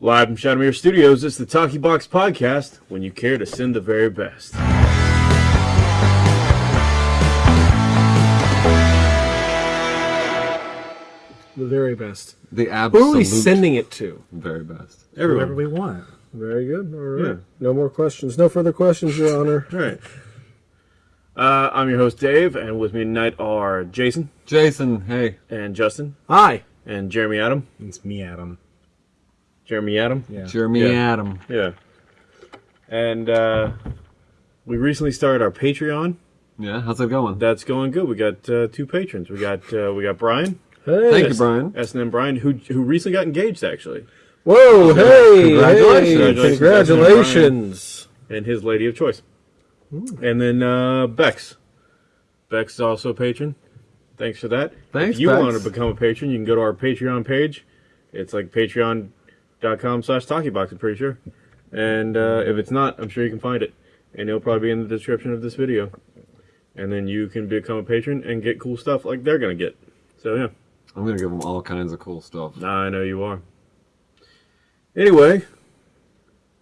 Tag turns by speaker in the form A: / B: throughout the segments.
A: Live from Shadowmere Studios, it's the Talkie Box Podcast when you care to send the very best.
B: The very best.
C: The
B: Who
C: absolute
B: are we sending it to?
C: very best.
A: Everyone.
D: Whatever we want.
B: Very good. All right.
A: Yeah.
B: No more questions. No further questions, Your Honor.
A: All right. Uh, I'm your host, Dave, and with me tonight are Jason
C: Jason, hey.
A: and Justin
B: Hi.
A: and Jeremy Adam.
D: It's me, Adam.
A: Jeremy Adam?
D: Yeah.
C: Jeremy
A: Yeah.
C: Adam.
A: Yeah. And uh, we recently started our Patreon.
C: Yeah, how's it going?
A: That's going good. We got uh, two patrons. We got uh, we got Brian,
B: Hey.
C: Thank you, Brian.
A: S&M Brian, who who recently got engaged actually,
B: Whoa. Hey.
C: Congratulations.
B: Hey,
A: Congratulations,
B: Congratulations.
A: and his lady of choice. And then uh, Bex. Bex is also a patron. Thanks for that.
C: Thanks,
A: If you
C: Bex.
A: want to become a patron, you can go to our Patreon page. It's like patreon.com slash talkiebox, I'm pretty sure. And uh, if it's not, I'm sure you can find it. And it'll probably be in the description of this video. And then you can become a patron and get cool stuff like they're going to get. So, yeah.
C: I'm gonna give them all kinds of cool stuff.
A: I know you are. Anyway,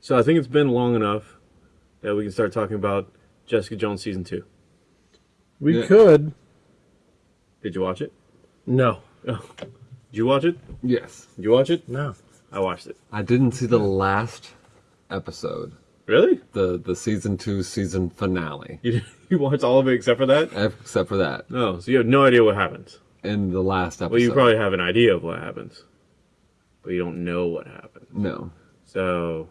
A: so I think it's been long enough that we can start talking about Jessica Jones season two.
B: We
C: Yeah.
B: could.
A: Did you watch it?
B: No.
A: Oh. Did you watch it?
C: Yes.
A: Did you watch it?
D: No.
A: I watched it.
C: I didn't see the last episode.
A: Really?
C: The the season two season finale.
A: You you watched all of it except for that?
C: Except for that.
A: No. So you have no idea what happens.
C: In the last episode.
A: Well, you probably have an idea of what happens, but you don't know what happened.
C: No.
A: So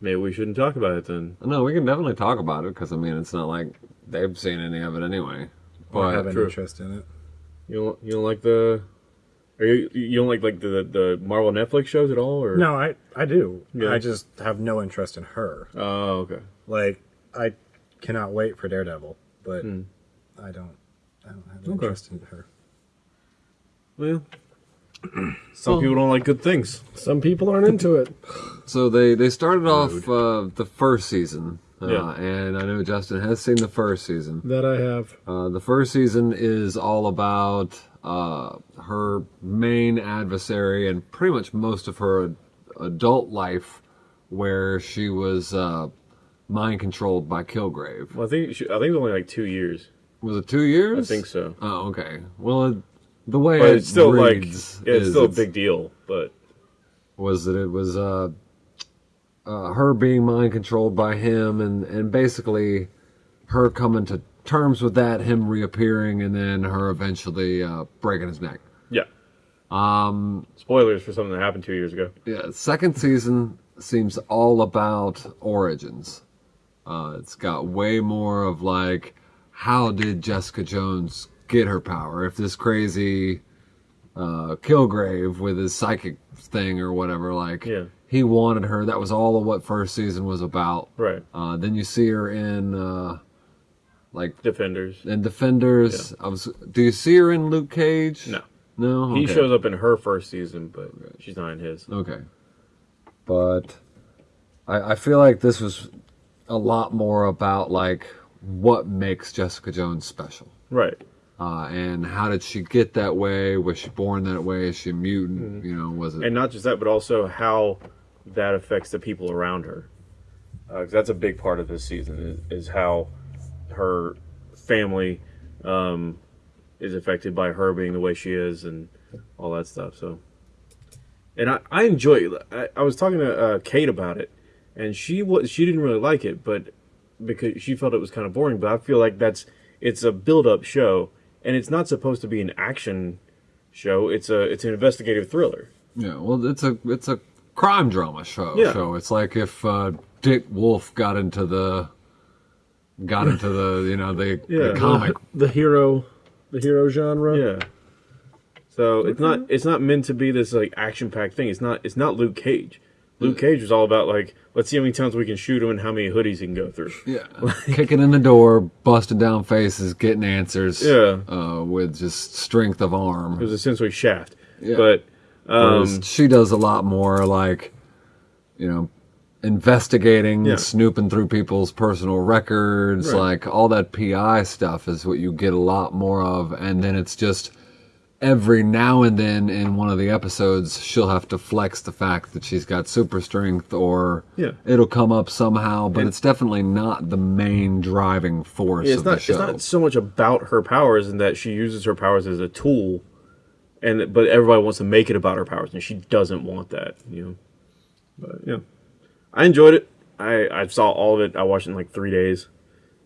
A: maybe we shouldn't talk about it then.
C: No, we can definitely talk about it because I mean it's not like they've seen any of it anyway.
D: But I have an
A: true.
D: interest in it.
A: You don't you don't like the. Are you you don't like like the the Marvel Netflix shows at all or
D: No, I, I do.
A: Yeah.
D: I just have no interest in her.
A: Oh okay.
D: Like, I cannot wait for Daredevil, but
A: Hmm.
D: I don't I don't have an
A: Okay.
D: interest in her.
A: Well, some people don't like good things.
B: Some people aren't into it.
C: So they they started off uh, the first season, uh,
A: Yeah.
C: and I know Justin has seen the first season.
B: That I have.
C: Uh, the first season is all about uh, her main adversary and pretty much most of her ad- adult life, where she was uh, mind controlled by Kilgrave.
A: Well, I think she, I think it was only like two years.
C: Was it two years?
A: I think so.
C: Oh, okay. Well, it, the way
A: But
C: it
A: it's still like yeah, it's
C: is
A: still a big deal. But
C: was that it was uh, uh, her being mind controlled by him, and and basically her coming to terms with that, him reappearing, and then her eventually uh, breaking his neck.
A: yeah,
C: Um,
A: spoilers for something that happened two years ago.
C: yeah, second season seems all about origins. Uh, it's got way more of like, how did Jessica Jones get her power? If this crazy uh, Kilgrave with his psychic thing or whatever, like,
A: Yeah.
C: he wanted her. That was all of what first season was about.
A: Right,
C: Uh, then you see her in uh, like
A: Defenders.
C: and Defenders. I was. Do you see her in Luke Cage?
A: No,
C: No.
A: he shows up in her first season, but she's not in his.
C: Okay. But I, I feel like this was a lot more about like what makes Jessica Jones special.
A: Right.
C: Uh, and how did she get that way? Was she born that way? Is she a mutant? You know, was it?
A: And not just that, but also how that affects the people around her. Because that's a big part of this season is, is how her family um, is affected by her being the way she is and all that stuff. So, and I, I enjoy it. I, I was talking to uh, Kate about it, and she was she didn't really like it, but because she felt it was kind of boring. But I feel like that's it's a build up show, and it's not supposed to be an action show. It's a it's an investigative thriller.
C: yeah. Well, it's a it's a crime drama show.
A: Yeah.
C: Show. It's like if uh, Dick Wolf got into the got into the you know the,
A: Yeah.
C: the comic.
B: The hero. The hero genre.
A: Yeah. So it's not it's not meant to be this like action packed thing. It's not it's not Luke Cage. Luke Cage was all about like let's see how many times we can shoot him and how many hoodies he can go through.
C: Yeah, kicking in the door, busting down faces, getting answers.
A: Yeah.
C: uh, with just strength of arm.
A: It was essentially Shaft.
C: Yeah.
A: But
C: Whereas
A: um,
C: she does a lot more like, you know, investigating,
A: Yeah.
C: snooping through people's personal records,
A: Right.
C: like all that PI stuff is what you get a lot more of, and then it's just every now and then in one of the episodes she'll have to flex the fact that she's got super strength or
A: Yeah.
C: it'll come up somehow but
A: And-
C: it's definitely not the main driving force yeah,
A: it's
C: of
A: not
C: the
A: it's not so much about her powers and that she uses her powers as a tool and but everybody wants to make it about her powers and she doesn't want that you know but yeah i enjoyed it i i saw all of it i watched it in like three days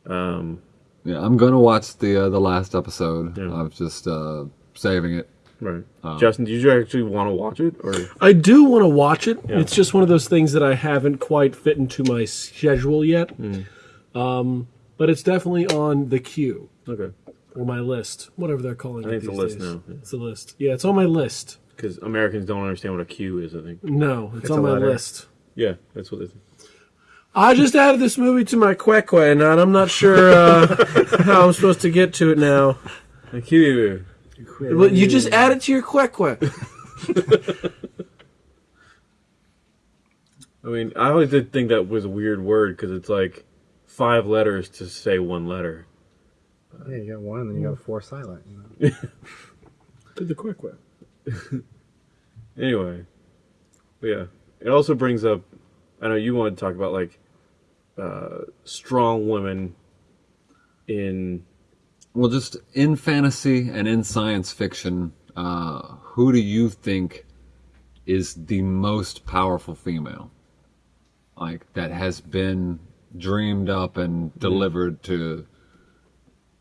A: um
C: yeah i'm gonna watch the uh, the last episode
A: Yeah.
C: i'm just uh saving it
A: right justin did you actually want to watch it or
B: I do want to watch it.
A: Yeah.
B: It's just one of those things that I haven't quite fit into my schedule yet.
A: Hmm.
B: Um, but it's definitely on the queue
A: okay
B: or my list, whatever they're calling
A: I
B: it.
A: think it's a
B: these
A: list
B: days.
A: now, yeah.
B: It's a list. Yeah, it's on my list.
A: because americans don't understand what a queue is i think
B: No, it's,
D: It's
B: on my
D: letter.
B: list.
A: Yeah that's what it is
B: I just added this movie to my Queque, and I'm not sure uh, how I'm supposed to get to it now.
A: a q
B: Well, you just add it to your Queque.
A: i mean i always did think that was a weird word because it's like five letters to say one letter
D: Yeah, you got one, and then you got four silent. You know?
B: To the Queque.
A: Anyway, but yeah, it also brings up. I know you wanted to talk about like uh, strong women in.
C: well just in fantasy and in science fiction uh, who do you think is the most powerful female like that has been dreamed up and delivered to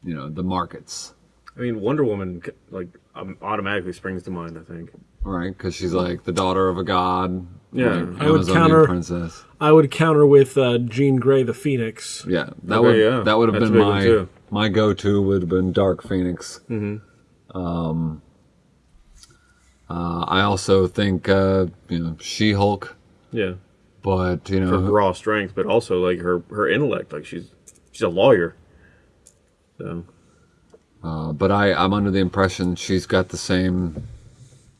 C: you know the markets
A: I mean, Wonder Woman like um, automatically springs to mind. I think.
C: right because she's like the daughter of a god
A: Yeah.
B: I would
C: Amazonian
B: counter-
C: princess
B: I would counter with uh, Jean Grey, the Phoenix.
C: yeah that
A: Okay,
C: would
A: yeah.
C: that would have
A: That's
C: been
A: a big one,
C: my my go-to would have been dark phoenix
A: Mm-hmm.
C: um uh, i also think uh you know she-hulk
A: Yeah,
C: but you
A: her
C: know
A: raw strength, but also like her her intellect. Like she's she's a lawyer. So
C: Uh, but I, I'm under the impression she's got the same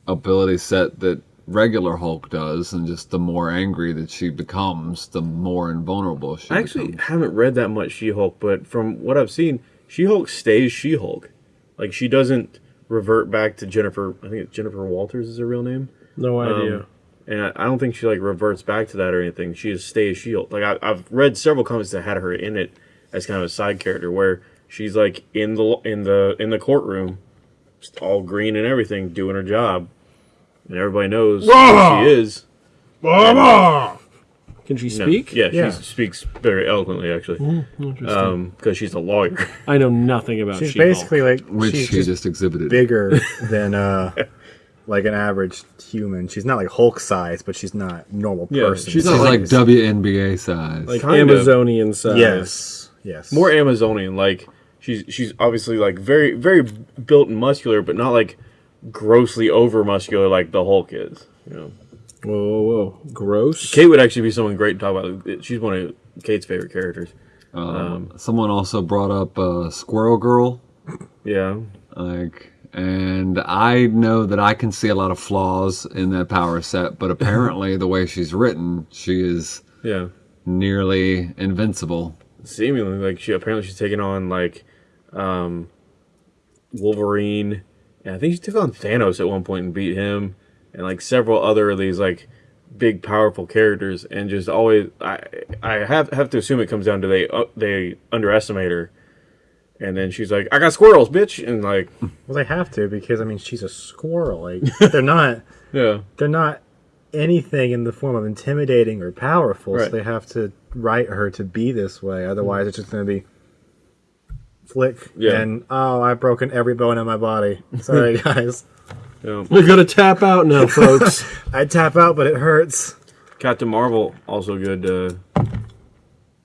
C: ability set that regular Hulk does, and just the more angry that she becomes, the more invulnerable she
A: I actually
C: becomes.
A: haven't read that much She Hulk, but from what I've seen, She Hulk stays She Hulk. Like she doesn't revert back to Jennifer. I think it's Jennifer Walters is her real name.
B: No idea.
A: Um, and I, I don't think she like reverts back to that or anything. She just stays She-Hulk. Like I, I've read several comics that had her in it as kind of a side character, where she's like in the in the in the courtroom, just all green and everything, doing her job, and everybody knows who she is.
B: Can she
A: No,
B: speak?
A: yeah,
D: Yeah.
A: she speaks very eloquently actually,
B: Interesting.
A: because she's a lawyer.
B: I know nothing about
D: She's
B: She-Hulk.
D: basically like
C: which
D: she's
C: she
D: just
C: just exhibited.
D: bigger than uh like an average human. She's not like Hulk size, but she's not normal
A: Yeah,
D: person.
A: she's
C: She's
A: not
C: like
A: like-
C: WNBA size.
B: like
A: Kind of.
B: Amazonian size.
D: yes, yes,
A: More Amazonian, like she's she's obviously like very very built and muscular, but not like grossly over muscular like the Hulk is. You know.
B: Whoa, whoa, whoa. Gross.
A: Kate would actually be someone great to talk about. She's one of Kate's favorite characters.
C: um, someone also brought up uh, Squirrel Girl,
A: Yeah.
C: like, and I know that I can see a lot of flaws in that power set, but apparently the way she's written, she is
A: Yeah.
C: nearly invincible.
A: Seemingly, like she apparently she's taken on like um Wolverine. And I think she took on Thanos at one point and beat him, and like several other of these like big powerful characters, and just always I I have have to assume it comes down to they uh, they underestimate her, and then she's like I got squirrels, bitch, and like
D: well, they have to because I mean she's a squirrel. Like they're not
A: yeah
D: they're not anything in the form of intimidating or powerful.
A: Right.
D: So they have to write her to be this way. Otherwise, it's just going to be flick
A: Yeah.
D: and oh, I've broken every bone in my body. Sorry, guys.
A: yeah.
B: We're gonna tap out now, folks.
D: I tap out, but it hurts.
A: Captain Marvel also good uh,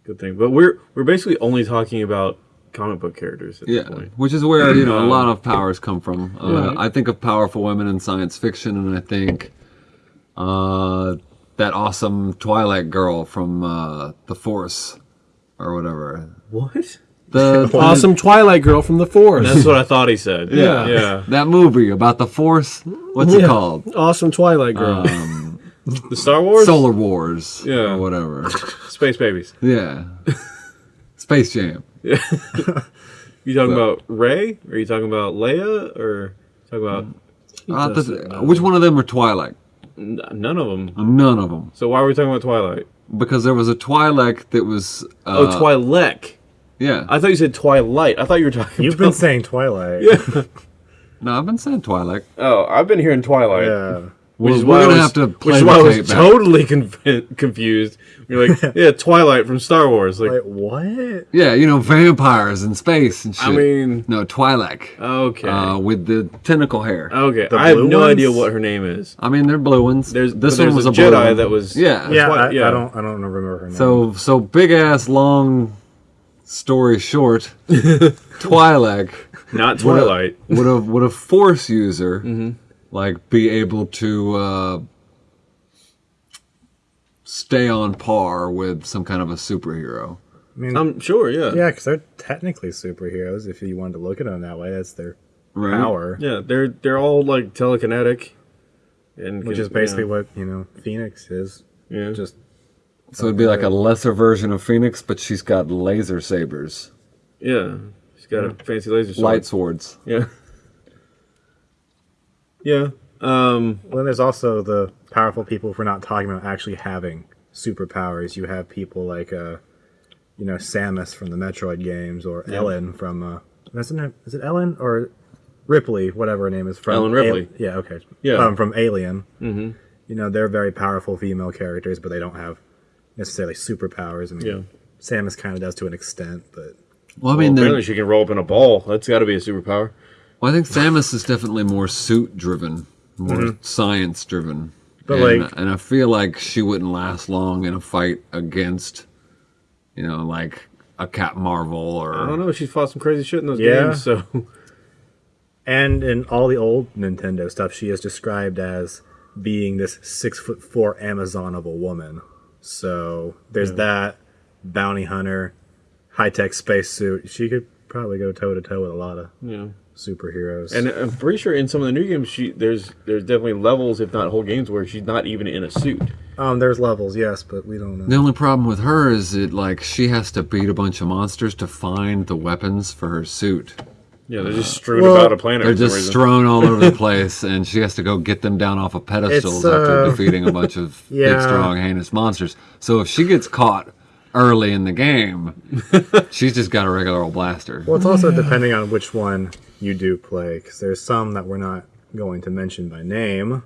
A: good thing, but we're we're basically only talking about comic book characters at
C: Yeah,
A: this point.
C: which is where you know a
A: Um,
C: lot of powers come from. Uh,
B: Right.
C: I think of powerful women in science fiction, and I think uh, that awesome Twilight girl from uh, the Force or whatever.
A: What?
C: The
B: awesome Twilight girl from the Force.
A: That's what I thought he said.
C: yeah,
A: yeah.
C: that movie about the Force. What's it
B: Yeah.
C: called?
B: Awesome Twilight girl.
C: Um,
A: The Star Wars,
C: Solar Wars.
A: Yeah.
C: or whatever.
A: Space Babies.
C: Yeah, Space Jam. Yeah.
A: You talking
C: Well-
A: about Rey? Are you talking about Leia? Or talking about
C: Uh,
B: does
C: the-
B: it
C: which one of them are Twilight?
A: n- none of them.
C: None of them.
A: So why are we talking about Twilight?
C: Because there was a Twi'lek that was. Uh,
A: oh, Twi'lek.
C: Yeah.
A: I thought you said Twilight. I thought you were talking.
D: You've
A: about...
D: been saying Twilight. Yeah.
C: no, I've been saying Twilight.
A: Oh, I've been hearing Twilight.
D: Yeah.
A: Which
C: We're-
A: is
C: we're
A: why I
C: gonna
A: was,
C: have to
A: which
C: play
A: is why I was
C: back.
A: totally conf- confused. You're like, yeah, Twilight from Star Wars. Like,
D: Wait, what?
C: Yeah, you know, vampires in space and shit.
A: I mean,
C: no, Twilight.
A: okay,
C: Uh, with the tentacle hair.
A: okay.
D: the
A: I have
D: blue
A: no
D: ones?
A: idea what her name is.
C: I mean, they're blue ones.
A: There's
C: this
A: but
C: one
A: there's
C: was
A: a
C: a blue
A: Jedi
C: one.
A: that was
C: Yeah.
D: Yeah,
A: Twi-
D: I,
A: yeah.
D: I don't. I don't remember her name.
C: So so big ass long story short, Twi'lek
A: not
C: would a-
A: Twilight.
C: would a would a force user
A: Mm-hmm.
C: like be able to uh, stay on par with some kind of a superhero?
D: I mean,
A: I'm sure. Yeah.
D: yeah, because they're technically superheroes. If you wanted to look at them that way, that's their
C: Right.
D: power,
A: Yeah, they're they're all like telekinetic, and
D: which is basically
A: yeah.
D: what you know Phoenix is.
A: Yeah.
D: Just
C: So it'd be like a lesser version of Phoenix, but she's got laser sabers,
A: yeah. She's got a fancy laser sword.
C: light swords.
A: Yeah. Yeah. Um.
D: well, then there's also the powerful people. If we're not talking about actually having superpowers, you have people like uh, you know, Samus from the Metroid games, or Ellen from uh, isn't it? Is it Ellen or Ripley, whatever her name is from
A: Ellen Ripley.
D: Al- yeah, okay.
A: Yeah.
D: um, from Alien.
A: hmm
D: You know, they're very powerful female characters, but they don't have necessarily superpowers. I mean,
A: Yeah.
D: Samus kind of does to an extent, but
C: Well, I
A: I
C: mean,
A: mean,
C: they're-
A: apparently she can roll up in a ball. That's got to be a superpower.
C: Well, I think Samus is definitely more suit driven, more mm-hmm. science driven.
D: But,
C: and,
D: like-
C: and I feel like she wouldn't last long in a fight against, you know, like a Cat Marvel or
A: I don't
C: or.
A: know. She's fought some crazy shit in those
D: Yeah.
A: games. So
D: and in all the old Nintendo stuff, she is described as being this six foot four Amazon of a woman. So there's that bounty hunter, high tech spacesuit. She could probably go toe to toe with a lot of
A: yeah.
D: superheroes.
A: And I'm pretty sure in some of the new games, she there's there's definitely levels, if not whole games, where she's not even in a suit.
D: um, there's levels, yes, but we don't know.
C: The only problem with her is that like she has to beat a bunch of monsters to find the weapons for her suit.
A: Yeah, they're just strewn
D: Well,
A: about a planet.
C: They're just
A: reason.
C: strewn all over the place, and she has to go get them down off of pedestals
D: It's,
C: after
D: uh,
C: defeating a bunch of big, strong, heinous monsters. So if she gets caught early in the game, she's just got a regular old blaster.
D: Well, it's also depending on which one you do play, because there's some that we're not going to mention by name,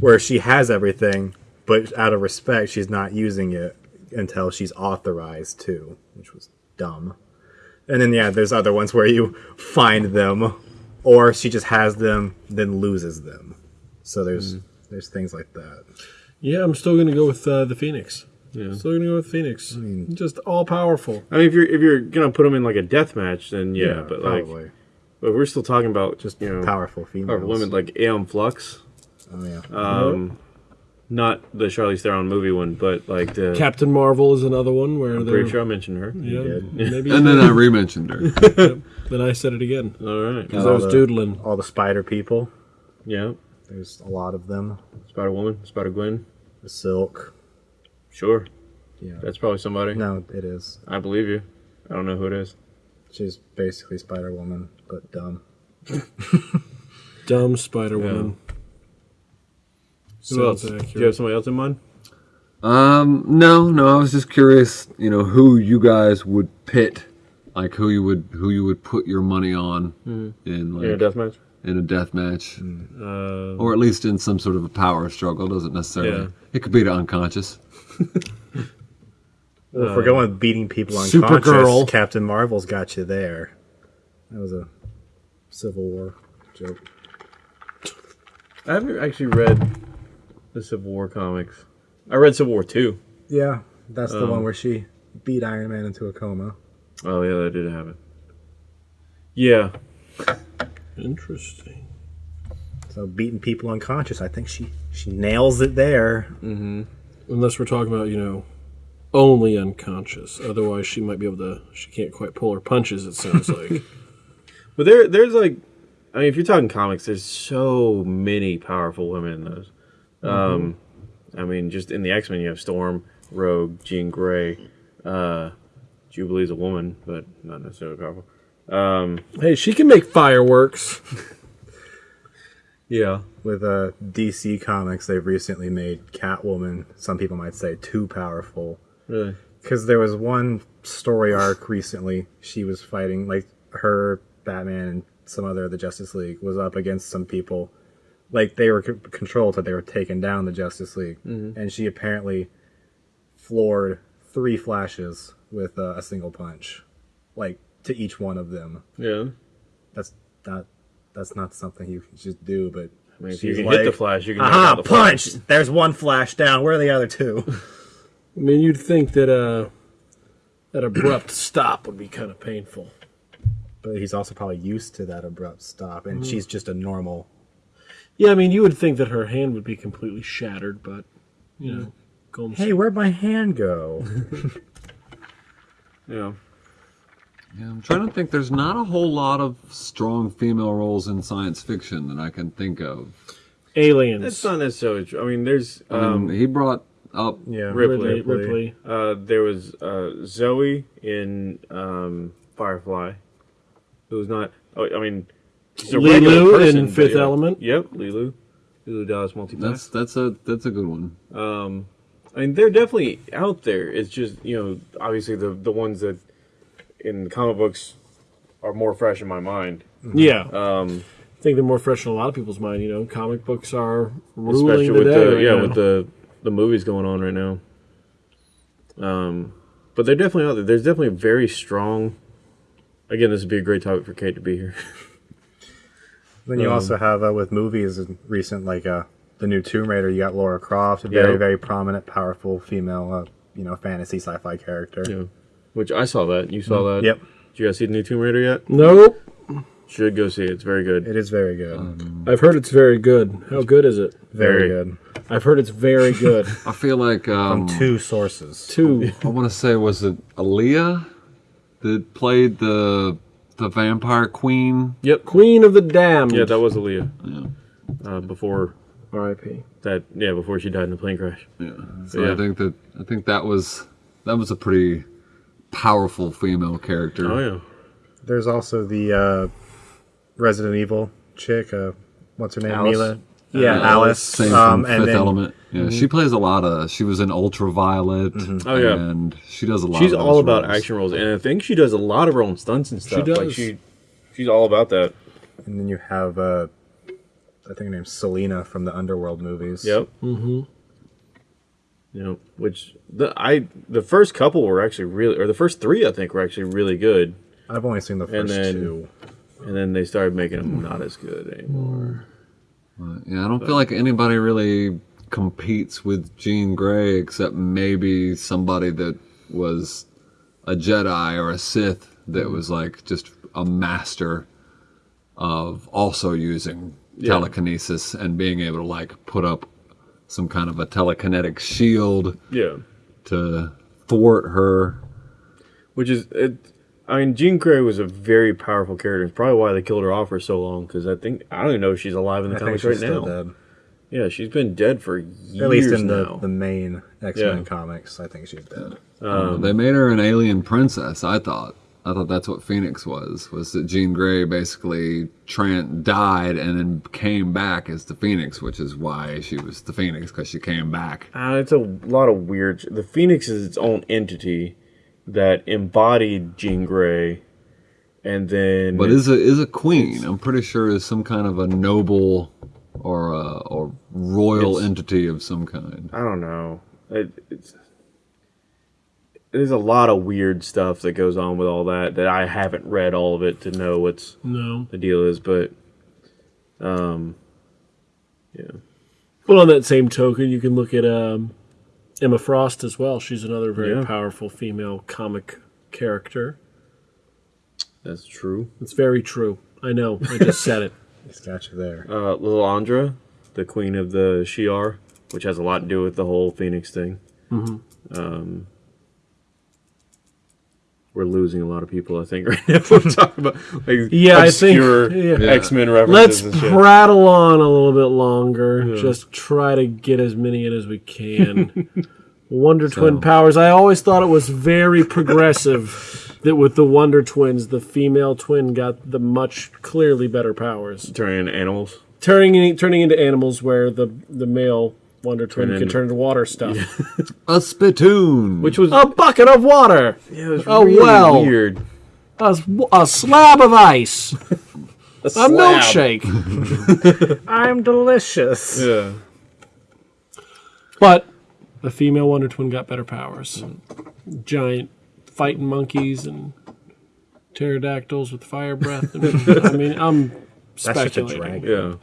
D: where she has everything, but out of respect, she's not using it until she's authorized to, which was dumb. And then, yeah, there's other ones where you find them, or she just has them, then loses them. So there's there's things like that.
B: Yeah, I'm still gonna go with uh, the Phoenix.
A: Yeah.
B: Still gonna go with Phoenix. Just all powerful.
A: I mean, if you're if you're gonna put them in like a death match, then yeah, but like,
D: probably
A: but we're still talking about
D: just
A: you know
D: powerful females.
A: powerful women like Aeon Flux,
D: Oh yeah.
A: um, not the Charlize Theron movie one, but like the.
B: Captain Marvel is another one where
A: I'm pretty sure I mentioned her.
B: yeah, maybe
C: And then I re-mentioned her.
B: then I said it again
A: All right.
B: because I was
D: the-
B: doodling.
D: all the spider people.
A: Yeah.
D: There's a lot of them.
A: Spider Woman, Spider Gwen.
D: The silk.
A: Sure,
D: Yeah.
A: that's probably somebody.
D: No, it is.
A: I believe you. I don't know who it is.
D: She's basically Spider Woman, but dumb.
B: Dumb Spider Woman.
A: Who else? Do you have somebody else in mind?
C: Um, no, no. I was just curious, you know, who you guys would pit, like who you would who you would put your money on in like
A: In a death match?
C: in a death match,
A: Uh,
C: or at least in some sort of a power struggle. Doesn't necessarily.
A: Yeah.
C: It could be to unconscious.
D: Well, if we're going with beating people on
B: Supergirl.
D: unconscious, Captain Marvel's got you there. That was a Civil War joke.
A: I haven't actually read the Civil War comics. I read Civil War 2.
D: Yeah, that's the
A: Um,
D: one where she beat Iron Man into a coma.
A: Oh, yeah, that did happen. Yeah.
B: Interesting.
D: So beating people unconscious, I think she she nails it there.
B: Unless we're talking about you know only unconscious. Otherwise, she might be able to. She can't quite pull her punches. It sounds like.
A: But there, there's like, I mean, if you're talking comics, there's so many powerful women in those. Um, I mean, just in the X Men, you have Storm, Rogue, Jean Grey. Uh, Jubilee's a woman, but not necessarily powerful. Um,
B: hey, she can make fireworks.
A: Yeah.
D: With uh, DC Comics, they've recently made Catwoman, some people might say, too powerful.
A: Really.
D: Because there was one story arc recently, she was fighting, like, her, Batman, and some other of the Justice League was up against some people. Like, they were c- controlled, that they were taking down the Justice League. And she apparently floored three flashes with uh, a single punch. Like, to each one of them.
A: Yeah.
D: That's not. That's not something you can just do, but
A: I mean, if you can
D: like,
A: hit the flash, you can knock
D: Aha!
A: out the Flash.
D: Punch! There's one flash down. Where are the other two?
B: I mean, you'd think that uh, that abrupt stop would be kind of painful.
D: but he's also probably used to that abrupt stop, and
A: Mm-hmm.
D: she's just a normal.
B: Yeah, I mean, you would think that her hand would be completely shattered, but you know, Golden
D: Hey, where'd my hand go?
A: Yeah.
C: Yeah, I'm trying to think. There's not a whole lot of strong female roles in science fiction that I can think of.
B: aliens.
A: That's not necessarily true. I mean, there's
C: Um,
A: um,
C: he brought up
D: yeah,
A: Ripley.
B: Ripley. Ripley.
A: uh, there was uh, Zoe in um, Firefly, who was not. Oh, I mean, she's a
B: Leeloo
A: regular
B: in Fifth
A: yeah.
B: Element.
A: Yep, Leeloo. Leeloo Dallas multipass.
C: That's that's a that's a good one.
A: Um, I mean, they're definitely out there. It's just you know, obviously the the ones that in comic books are more fresh in my mind.
B: Yeah,
A: Um,
B: I think they're more fresh in a lot of people's mind. You know, comic books are ruling
A: especially
B: the
A: with
B: day
A: the
B: right
A: yeah
B: now.
A: with the the movies going on right now. Um, but they're definitely out there. There's definitely a very strong. Again, this would be a great topic for Kate to be here.
D: Then you
A: Um,
D: also have uh, with movies and recent like uh, the new Tomb Raider. You got Laura Croft, a very
A: Yeah.
D: very prominent, powerful female, uh, you know, fantasy sci-fi character.
A: yeah, which I saw that. You saw that.
D: Yep,
A: Did you guys see the new Tomb Raider yet?
B: Nope.
A: Should go see it. It's very good.
D: it is very good,
A: Um,
B: I've heard it's very good. How good is it?
D: very
A: very.
D: good.
B: I've heard it's very good.
C: I feel like um,
D: Two sources.
B: Two.
C: I want to say was it Aaliyah that played the the vampire queen?
A: Yep.
B: Queen of the Damned.
A: Yeah, that was Aaliyah.
C: Yeah.
A: Uh, before
B: R.I.P.
A: that, yeah, before she died in the plane crash.
C: Yeah. So
A: Yeah.
C: I think that I think that was that was a pretty powerful female character.
A: Oh yeah.
D: There's also the uh, Resident Evil chick. Uh, what's her name?
A: Alice.
D: Milla. Yeah,
C: Uh,
D: Alice.
C: Same
D: um,
C: from
D: and
C: Fifth
D: then
C: Element. Yeah, she plays a lot of. She was in Ultraviolet.
A: Oh, yeah.
C: and she does a lot.
A: She's
C: of
A: all about
C: roles.
A: action roles, and I think she does a lot of her own stunts and stuff. Like
B: does.
A: she, she's all about that.
D: And then you have, uh, I think her name's Selena from the Underworld movies.
A: Yep. Mm-hmm. You know, which the I the first couple were actually really, or the first three I think were actually really good,
D: I've only seen the first
A: then-
D: two.
A: and then they started making them not as good anymore.
C: Yeah, I don't feel like anybody really competes with Jean Grey except maybe somebody that was a Jedi or a Sith that mm-hmm. was like just a master of also using
A: Yeah.
C: telekinesis and being able to like put up some kind of a telekinetic shield
A: Yeah,
C: to thwart her.
A: which is it. I mean, Jean Grey was a very powerful character. It's probably why they killed her off for so long. Because I think I don't even know if she's alive in the
D: I think
A: comics
D: she's
A: right
D: still
A: now.
D: dead.
A: Yeah, she's been dead for years
D: At least in the,
A: now.
D: the main X Men
A: Yeah.
D: comics, I think she's dead.
A: Um,
C: they made her an alien princess. I thought. I thought that's what Phoenix was. Was that Jean Grey basically tran died and then came back as the Phoenix, which is why she was the Phoenix because she came back.
A: Uh, it's a lot of weird. The Phoenix is its own entity that embodied Jean Grey, and then
C: But is a is a queen. I'm pretty sure is some kind of a noble or a or royal entity of some kind.
A: I don't know. It, it's there's a lot of weird stuff that goes on with all that that I haven't read all of it to know what's
B: No.
A: the deal is, but um, yeah,
B: Well, on that same token, you can look at um, Emma Frost as well. She's another very
A: Yeah.
B: powerful female comic character.
A: that's true.
B: It's very true. I know. I just said it.
D: It's got you there.
A: Uh, Lilandra, the queen of the Shi'ar, which has a lot to do with the whole Phoenix thing. Mm-hmm. Um, we're losing a lot of people, I think, right now. We're talking about like
B: Yeah, I think-
A: obscure
B: yeah.
A: X Men references. Let's and shit.
B: prattle on a little bit longer. Just try to get as many in as we can. Wonder Twin powers. I always thought it was very progressive that with the Wonder Twins, the female twin got the much clearly better powers.
A: Turning into animals.
B: turning turning into animals where the the male Wonder Twin
A: Turn
B: could turn into water stuff.
C: A spittoon.
A: Which was
B: A bucket of water,
A: yeah, it was
B: Oh,
A: really
B: well.
A: weird.
B: a, s- a slab of ice, a, milkshake.
D: I'm delicious.
A: Yeah.
B: But the female Wonder Twin got better powers. Giant fighting monkeys and pterodactyls with fire breath. And, I mean, I'm that's
D: just a
B: speculating.
D: dragon.
A: Yeah.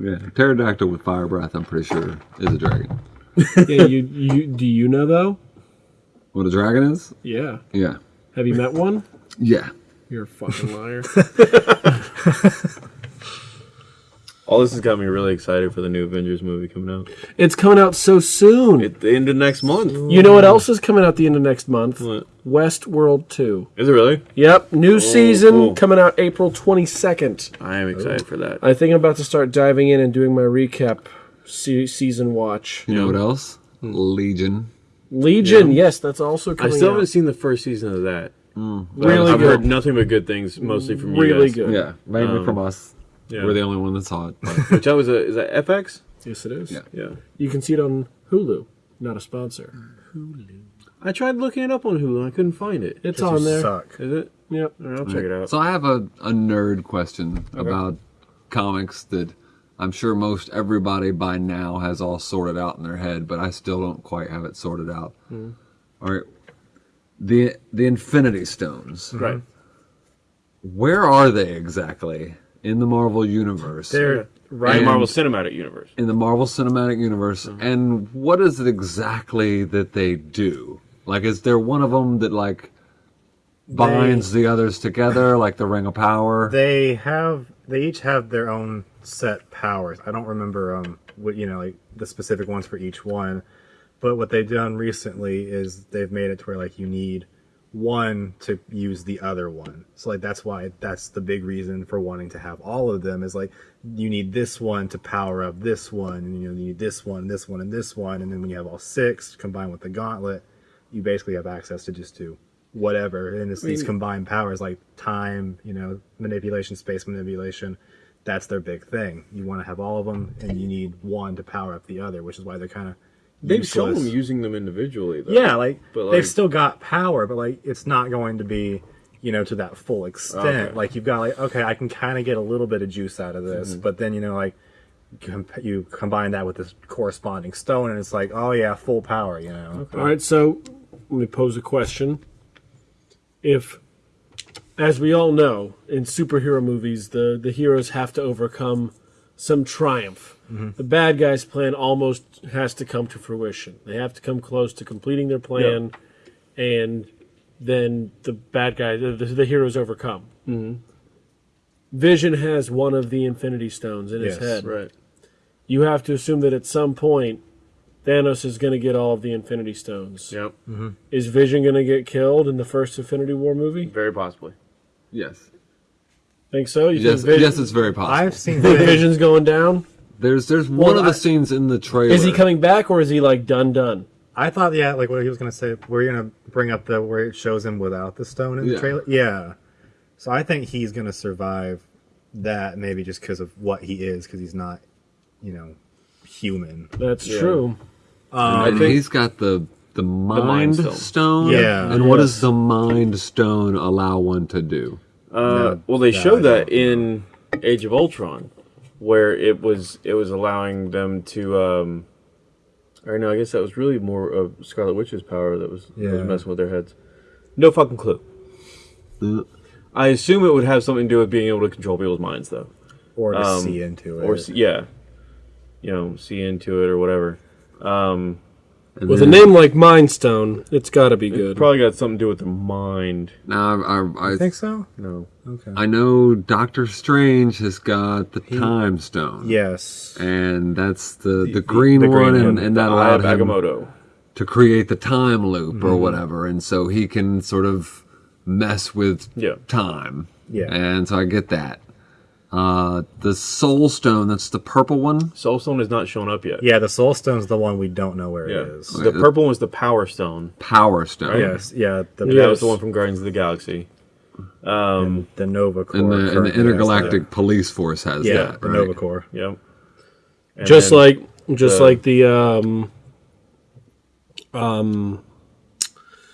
C: Yeah, pterodactyl with fire breath. I'm pretty sure is a dragon.
B: Yeah, you, you do you know though?
C: What a dragon is?
B: Yeah.
C: Yeah,
B: Have you met one?
C: yeah.
B: You're a fucking liar.
A: All this has got me really excited for the new Avengers movie coming out.
B: it's coming out so soon.
A: At the end of next month.
B: you know what else is coming out the end of next month?
A: What?
B: Westworld 2.
A: Is it really?
B: Yep, new season
A: cool.
B: coming out April 22nd.
A: I am excited for that.
B: I think I'm about to start diving in and doing my recap se- season watch.
C: You know what else? Legion.
B: Legion, yes, that's also coming I
A: still
B: out.
A: haven't seen the first season of that.
B: Really
A: I've
B: good.
A: heard nothing but good things, mostly from you guys.
B: Really good.
C: Yeah, mainly
A: Um,
C: from us.
A: Yeah.
C: We're the only one that saw it. but-
A: Which that was a is that FX?
B: Yes, it is.
C: Yeah.
A: Yeah.
B: You can see it on Hulu. Not a sponsor. Hulu.
A: I tried looking it up on Hulu I couldn't find it.
B: It's on there.
D: Suck.
A: Is it?
B: Yep.
A: All right, I'll check it out.
C: So I have a, a nerd question about comics that I'm sure most everybody by now has all sorted out in their head, but I still don't quite have it sorted out.
A: Hmm.
C: All right. The the Infinity Stones.
A: Right.
C: Where are they exactly in the Marvel universe?
D: They're
A: In the Marvel Cinematic Universe.
C: in the Marvel Cinematic Universe,
A: Mm-hmm.
C: and what is it exactly that they do? Like, is there one of them that like binds the others together, like the Ring of Power?
D: They have. They each have their own set powers. I don't remember um what you know like the specific ones for each one, but what they've done recently is they've made it to where like you need one to use the other one. So like that's why that's the big reason for wanting to have all of them is like you need this one to power up this one, and you know you need this one, this one, and this one, and then when you have all six combined with the gauntlet, you basically have access to just do whatever. And it's these combined powers like time, you know, manipulation, space manipulation. That's their big thing. You want to have all of them, and you need one to power up the other, which is why they're kind of
A: They've shown them using them individually though.
D: yeah, like,
A: But, like-
D: they've still got power, but like it's not going to be, you know, to that full extent.
A: Okay.
D: Like you've got like okay, I can kind of get a little bit of juice out of this,
A: Mm-hmm.
D: but then you know like com- you combine that with this corresponding stone, and it's like oh yeah, full power, you know.
B: All right, so let me pose a question. If, as we all know, in superhero movies, the, the heroes have to overcome some triumph. Mm-hmm. The bad guy's plan almost has to come to fruition. They have to come close to completing their plan, and then the bad guy, the, the, the heroes overcome. Mm-hmm. Vision has one of the Infinity Stones in his head.
A: Right.
B: You have to assume that at some point, Thanos is going to get all of the Infinity Stones.
A: Yep. Mm-hmm.
B: Is Vision going to get killed in the first Infinity War movie?
A: Very possibly.
C: yes,
B: Think so? You
C: yes,
B: think
C: yes. It's very possible.
D: I've seen
B: think
D: Vision-
B: Vision's going down?
C: There's there's one
B: Well,
C: of the
B: I-
C: scenes in the trailer.
B: Is he coming back or is he like done done?
D: I thought, yeah, like what he was gonna say. We're gonna bring up the where it shows him without the stone in the
C: Yeah.
D: trailer. Yeah. So I think he's gonna survive that, maybe just because of what he is, because he's not, you know, human.
B: That's
A: Yeah.
B: true.
C: Um, and
A: think-
C: he's got the the mind,
A: Mind Stone.
C: stone.
D: Yeah.
C: And what does the mind stone allow one to do?
A: Uh,
D: No,
A: well, they
D: I
A: showed that in Age of Ultron, where it was it was allowing them to. Um, or no, I guess that was really more of Scarlet Witch's power that was, that was messing with their heads. No fucking clue. I assume it would have something to do with being able to control people's minds, though,
D: Or to
A: Um,
D: see into it.
A: or s- yeah, you know, see into it or whatever. Um,
C: and
B: With a name like Mind Stone, it's got to be good.
A: probably got something to do with the mind.
C: Now I, I, I,
D: I think so.
A: No,
D: Okay.
C: I know Doctor Strange has got the time stone.
D: yes.
C: and that's the the, green
D: the green
C: one, and, and that
A: the Eye
C: allowed him
A: Agamotto.
C: to create the time loop or mm-hmm. whatever, and so he can sort of mess with
A: Yeah.
C: time.
D: Yeah.
C: and so I get that. Uh, the Soul Stone, that's the purple one.
A: Soul Stone has not shown up yet.
D: Yeah, the Soul Stone's the one we don't know where
A: Yeah.
D: it is.
A: The purple one was the Power Stone.
C: Power Stone.
D: Yes, yeah. The
A: That
B: Yes.
A: was the one from Guardians of the Galaxy.
D: Um, the Nova Corps.
C: And the, and the
D: currently has
C: intergalactic
D: that.
C: police force has
D: Yeah,
C: that.
D: the
C: right?
D: Nova Corps.
A: Yep. And
B: just
A: then-
B: like just
A: the-
B: like the um um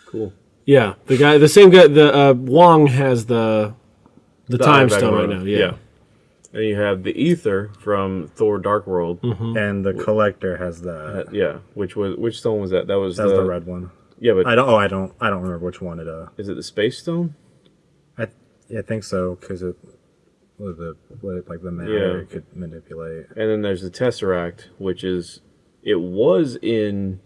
A: cool.
B: yeah the guy the same guy the uh, Wong has the the,
A: The
B: time stone right
A: Agamotto.
B: now yeah.
A: And you have the Aether from Thor: Dark World.
B: Mm-hmm.
D: And the Collector has that.
A: Uh, yeah, which was which stone was that? That was
D: That's
A: the,
D: the red one.
A: Yeah, but
D: I don't. Oh, I don't. I don't remember which one it. Uh,
A: is it the space stone?
D: I, yeah, I think so because it was the like the matter
A: Yeah.
D: it could manipulate.
A: And then there's the tesseract, which is it was in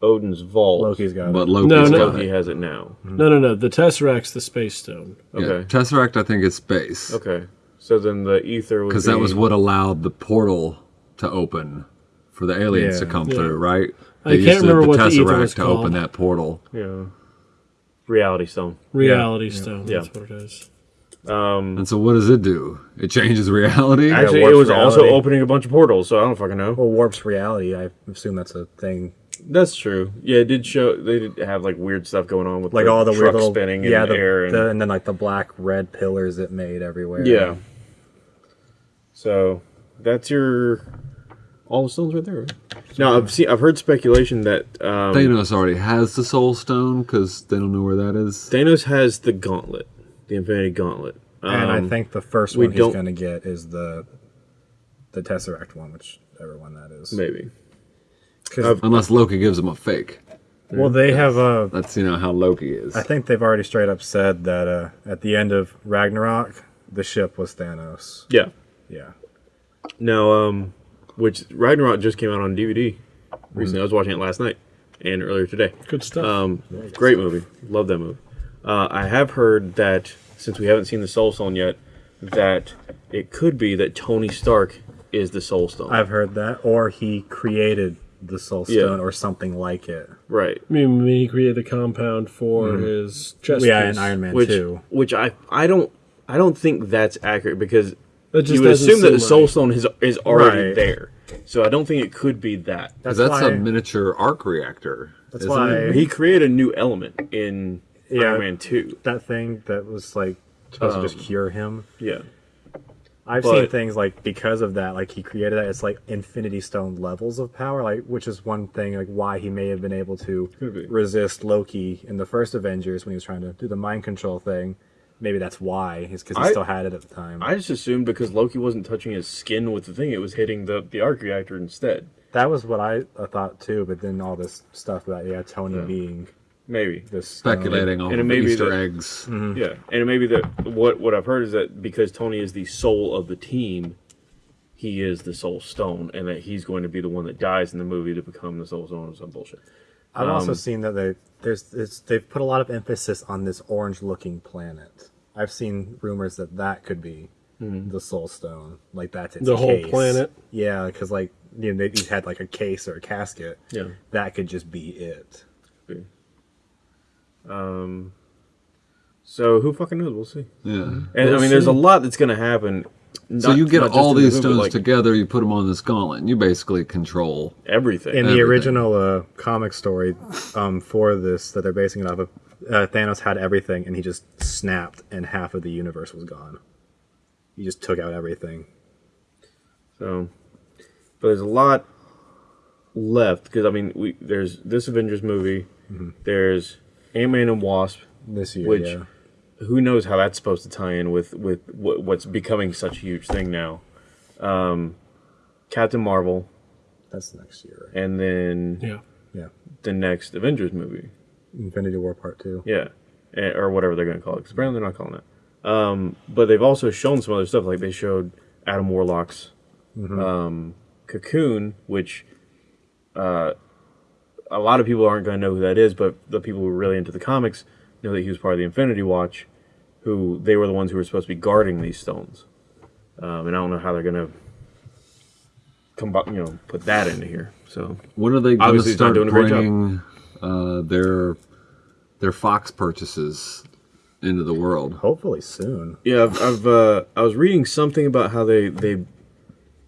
A: Odin's vault.
D: Loki's got
C: But
D: it.
C: Loki's
B: No, no.
C: got
A: Loki
C: it.
A: has it now.
B: no no no the Tesseract's the space stone
C: Yeah,
A: Okay.
C: Tesseract, I think, is space.
A: Okay. So then the ether would
C: Because that was what allowed the portal to open for the aliens
D: Yeah.
C: to come
B: Yeah.
C: through, right?
B: I
C: They
B: can't
C: used
B: remember what the ether
C: Tesseract
B: was
C: to open that portal.
A: Yeah. Reality stone.
B: reality stone
A: Yeah.
B: that's what it is um,
C: And so, what does it do? It changes reality.
A: Actually, it
D: warps
A: was also opening a bunch of portals, so I don't fucking know.
D: Well, warps reality. I assume that's a thing.
A: That's true. Yeah, it did show they did have like weird stuff going on with
D: Like
A: the
D: all the weird
A: truck
D: little
A: spinning in
D: yeah,
A: the,
D: the,
A: air and
D: the- and then like the black red pillars it made everywhere.
A: yeah. So that's your all the stones right there. Right? Now I've seen I've heard speculation that um,
C: Thanos already has the Soul Stone because they don't know where that is.
A: Thanos has the gauntlet, the Infinity Gauntlet.
D: And I
A: Um,
D: think the first one he's going to get is the the Tesseract one, whichever one that is.
A: Maybe
C: Unless Loki gives him a fake.
D: well, they have uh,
C: That's you know how Loki is.
D: I think they've already straight up said that uh, at the end of Ragnarok, the ship was Thanos.
A: Yeah.
D: Yeah.
A: Now, um, which Ragnarok just came out on DVD recently. I was watching it last night and earlier today.
B: good stuff
A: Um, great movie. Love that movie. Uh, I have heard that since we haven't seen the Soul Stone yet, that it could be that Tony Stark is the Soul Stone.
D: I've heard that, or he created the Soul
A: Yeah.
D: Stone, or something like it.
A: right.
B: I mean, he created the compound for his chest
D: yeah,
B: piece.
D: in Iron Man
A: Which,
D: Two.
A: which I, I don't, I don't think that's accurate because
B: That just
A: you would assume that the
B: seem
A: Soul
B: right.
A: Stone is is already
D: Right.
A: there. So I don't think it could be that.
D: That's,
C: that's
D: why.
C: a miniature arc reactor.
D: That's why-
C: it?
A: He created a new element in
D: Yeah.
A: Iron Man Two.
D: that thing that was like supposed to
A: Um,
D: just cure him.
A: Yeah.
D: I've
A: but-
D: seen things like because of that, like he created that. It's like Infinity Stone levels of power, like which is one thing like why he may have been able to
A: be.
D: resist Loki in the first Avengers when he was trying to do the mind control thing. Maybe that's why. Is because he
A: I-
D: still had it at the time.
A: I just assumed because Loki wasn't touching his skin with the thing, it was hitting the, the arc reactor instead.
D: that was what I, I thought too. But then all this stuff about yeah, Tony
A: Yeah.
D: being
A: Maybe.
D: this.
C: Speculating off
A: and it
C: of
A: may be
C: Easter
A: that-
C: eggs.
A: Yeah. And it may be that what what I've heard is that because Tony is the soul of the team, he is the soul stone, and that he's going to be the one that dies in the movie to become the soul stone or some bullshit.
D: I've also
A: Um,
D: seen that they there's it's, they've put a lot of emphasis on this orange-looking planet. I've seen rumors that that could be the Soul Stone, like that's its
B: The whole planet?
D: Yeah, because like you know they each had like a case or a casket.
A: Yeah.
D: that could just be it.
A: Um so who fucking knows? We'll see.
C: Yeah.
A: And I
B: We'll
A: mean there's a lot that's gonna happen.
C: So you get all
A: in the
C: these
A: movie,
C: stones
A: like
C: together, you put them on this gauntlet, and you basically control.
A: everything.
D: In the
C: Everything.
D: original uh, comic story um, for this that they're basing it off of, uh, Thanos had everything and he just snapped and half of the universe was gone. He just took out everything.
A: So, but there's a lot left because I mean, we there's this Avengers movie, there's Ant Man and Wasp.
D: This year,
A: Which-
D: yeah.
A: Who knows how that's supposed to tie in with with what's becoming such a huge thing now? Um, Captain Marvel,
D: That's next year, right?
A: and then
B: Yeah.
D: Yeah.
A: the next Avengers movie,
D: Infinity War Part 2.
A: yeah, or whatever they're going to call it. Because apparently they're not calling it. Um, but they've also shown some other stuff, like they showed Adam Warlock's um, Cocoon, which uh, a lot of people aren't going to know who that is, but the people who are really into the comics know that he was part of the Infinity Watch, who they were the ones who were supposed to be guarding these stones. Um, and I don't know how they're going to come, bu- you know, put that into here. So
C: When are they going to
A: Obviously, he's not
C: start
A: doing a great job.
C: bringing uh, their their Fox purchases into the world?
D: Hopefully soon.
A: Yeah, I've, I've uh, I was reading something about how they they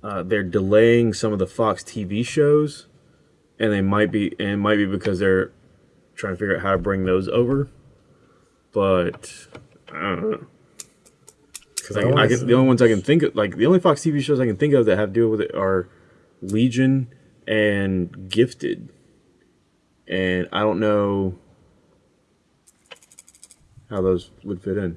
A: uh, they're delaying some of the Fox TV shows, and they might be and it might be because they're trying to figure out how to bring those over. But I don't know.
D: Because
A: Like, I can, the only ones I can think of, like the only Fox TV shows I can think of that have to do with it are Legion and Gifted, and I don't know how those would fit in. And